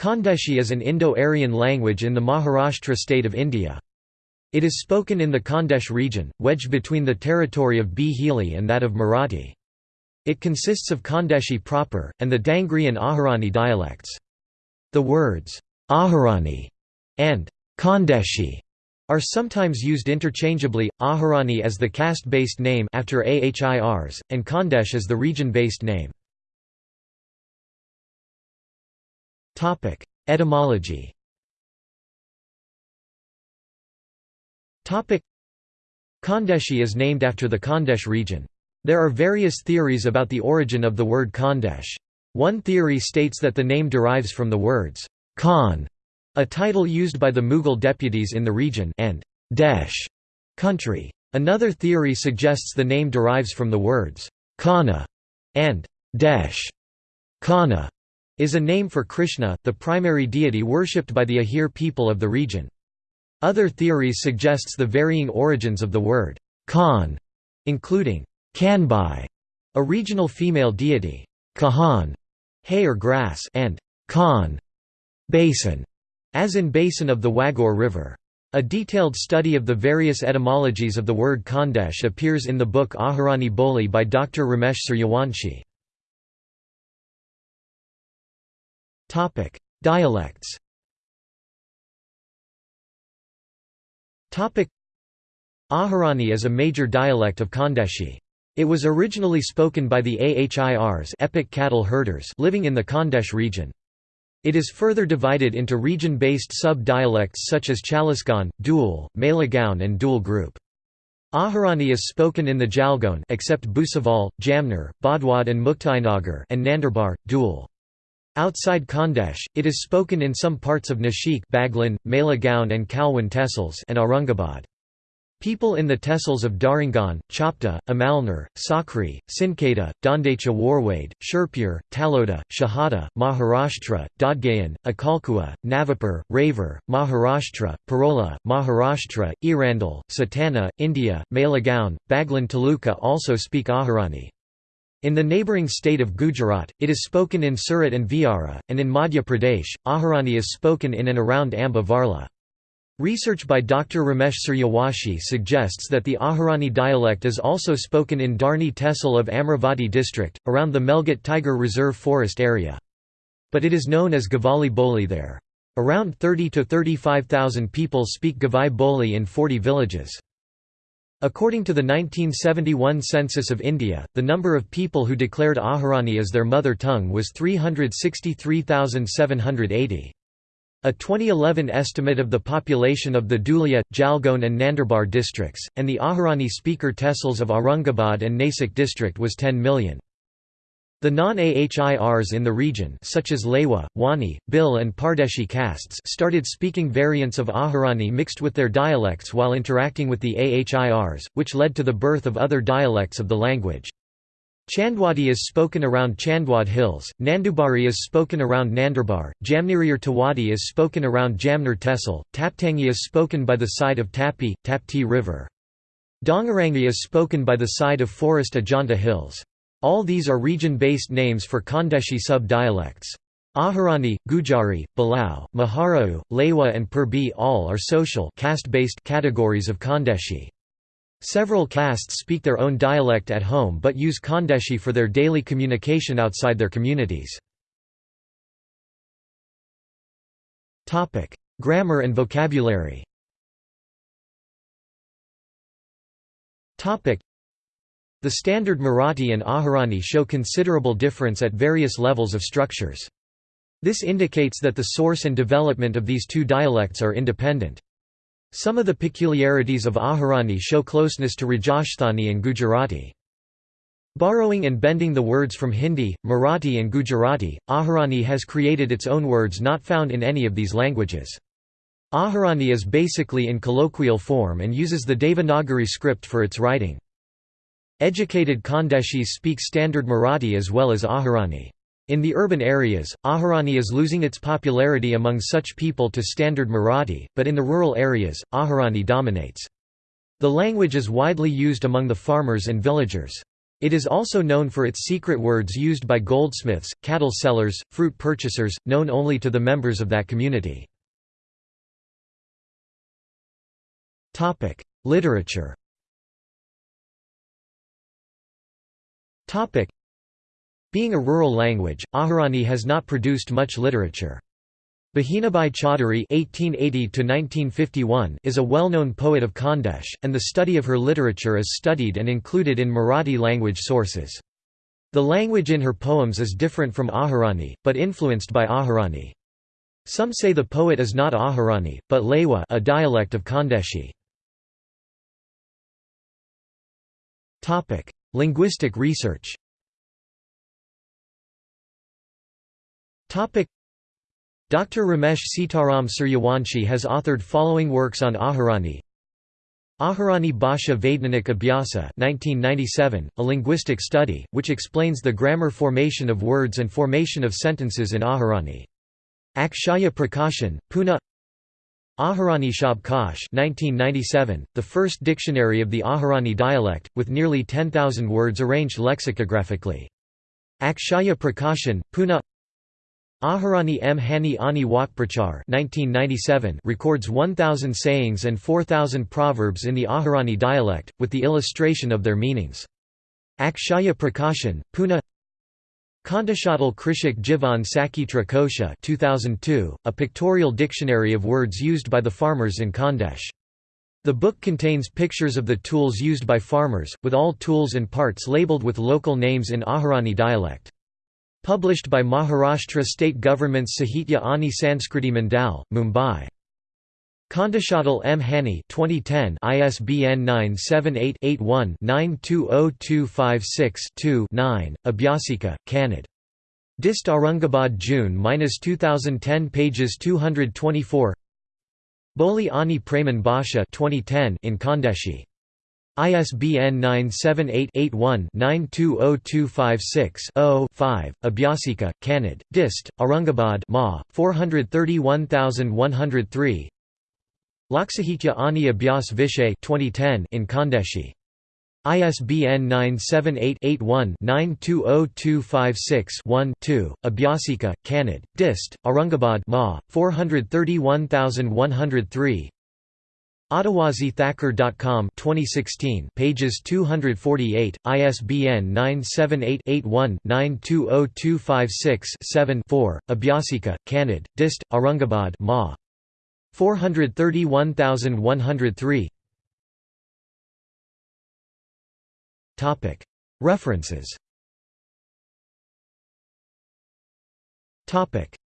Khandeshi is an Indo-Aryan language in the Maharashtra state of India. It is spoken in the Khandesh region, wedged between the territory of Bhili and that of Marathi. It consists of Khandeshi proper, and the Dangri and Ahirani dialects. The words, Ahirani and Khandeshi are sometimes used interchangeably, Ahirani as the caste-based name after AHIRs, and Khandesh as the region-based name. Etymology Khandeshi is named after the Khandesh region. There are various theories about the origin of the word Khandesh. One theory states that the name derives from the words Khan, a title used by the Mughal deputies in the region, and Desh, country. Another theory suggests the name derives from the words Kana and Desh. Kana is a name for Krishna, the primary deity worshipped by the Ahir people of the region. Other theories suggests the varying origins of the word Khan, including Kanbai, a regional female deity, Kahan, hay or grass, and Khan, basin, as in basin of the Wagor River. A detailed study of the various etymologies of the word Khandesh appears in the book Ahirani Boli by Dr. Ramesh Suryawanshi. Topic: Dialects. Topic: Ahirani is a major dialect of Khandeshi. It was originally spoken by the Ahirs epic cattle herders living in the Khandesh region. It is further divided into region-based sub-dialects such as Chalisgaon, Dhul, Malegaon and Dhul group. Ahirani is spoken in the Jalgaon except Bhusaval, Jamner, Bodwad and Muktainagar and Nandurbar, Dhul. Outside Khandesh, it is spoken in some parts of Nashik Baglan, Malegaon and Kalwan tehsils and Aurangabad. People in the tehsils of Dharangaon, Chopda, Amalner, Sakri, Sinketa, Dondacha Warwade, Shirpur, Taloda, Shahada, Maharashtra, Dhadgaon, Akkalkuwa, Navapur, Raver, Maharashtra, Parola, Maharashtra, Erandol, Satana, India, Malegaon, Baglan Taluka also speak Ahirani. In the neighbouring state of Gujarat, it is spoken in Surat and Vyara, and in Madhya Pradesh, Ahirani is spoken in and around Amba Varla. Research by Dr. Ramesh Suryawanshi suggests that the Ahirani dialect is also spoken in Dharni Tehsil of Amravati district, around the Melghat Tiger Reserve forest area. But it is known as Gavali Boli there. Around 30 to 35,000 people speak Gavai Boli in 40 villages. According to the 1971 census of India, the number of people who declared Ahirani as their mother tongue was 363,780. A 2011 estimate of the population of the Dhulia, Jalgaon and Nandurbar districts, and the Ahirani speaker tehsils of Aurangabad and Nasik district was 10 million. The non-Ahirs in the region such as Lewa, Wani, Bil and Pardeshi castes started speaking variants of Ahirani mixed with their dialects while interacting with the Ahirs, which led to the birth of other dialects of the language. Chandwadi is spoken around Chandwad Hills, Nandubari is spoken around Nandurbar, Jamniriyar Tawadi is spoken around Jamner Tehsil, Taptangi is spoken by the side of Tapi, Tapti River. Dongarangi is spoken by the side of Forest Ajanta Hills. All these are region-based names for Khandeshi sub-dialects. Ahirani, Gujari, Balau, Maharau, Lewa and Purbi all are social caste-based categories of Khandeshi. Several castes speak their own dialect at home but use Khandeshi for their daily communication outside their communities. Grammar and vocabulary the standard Marathi and Ahirani show considerable difference at various levels of structures. This indicates that the source and development of these two dialects are independent. Some of the peculiarities of Ahirani show closeness to Rajasthani and Gujarati. Borrowing and bending the words from Hindi, Marathi and Gujarati, Ahirani has created its own words not found in any of these languages. Ahirani is basically in colloquial form and uses the Devanagari script for its writing. Educated Khandeshis speak Standard Marathi as well as Ahirani. In the urban areas, Ahirani is losing its popularity among such people to Standard Marathi, but in the rural areas, Ahirani dominates. The language is widely used among the farmers and villagers. It is also known for its secret words used by goldsmiths, cattle sellers, fruit purchasers, known only to the members of that community. Literature Being a rural language, Ahirani has not produced much literature. Bahinabai Chaudhuri (1880–1951) is a well-known poet of Khandesh, and the study of her literature is studied and included in Marathi language sources. The language in her poems is different from Ahirani, but influenced by Ahirani. Some say the poet is not Ahirani, but Lewa, a dialect of Khandeshi. Linguistic research. Dr. Ramesh Sitaram Suryawanshi has authored following works on Ahirani Ahirani Bhasha Vaidyanik Abhyasa 1997, a linguistic study, which explains the grammar formation of words and formation of sentences in Ahirani. Akshaya Prakashan, Pune Ahirani Shabkash 1997, the first dictionary of the Ahirani dialect, with nearly 10,000 words arranged lexicographically. Akshaya Prakashan, Pune Ahirani M. Hani Ani Wakprachar 1997 records 1,000 sayings and 4,000 proverbs in the Ahirani dialect, with the illustration of their meanings. Akshaya Prakashan, Pune Khandeshatal Krishik Jivan Sakitra Kosha 2002, a pictorial dictionary of words used by the farmers in Khandesh. The book contains pictures of the tools used by farmers, with all tools and parts labeled with local names in Ahirani dialect. Published by Maharashtra State Government's Sahitya Ani Sanskriti Mandal, Mumbai. Khandeshatal M. Hani 2010 ISBN 978-81-920256-2-9, Abhyasika, Kannad. Dist Aurangabad June-2010 pages 224 Boli Ani Praman Bhasha 2010 in Khandeshi ISBN 978-81-920256-0-5, Abhyasika, Kannad, Dist, Aurangabad Ma, 431103 Loksahitya Ani Abhyas Vishay 2010 in Khandeshi. ISBN 978-81-920256-1-2, Abhyasika, Kannad, Dist, Aurangabad. Ma, 431103 AdawasiThakur.com 2016 pages 248 ISBN 978-81-920256-7-4 Abhyasika Kannad Dist Aurangabad. Ma 431103 Topic. References. Topic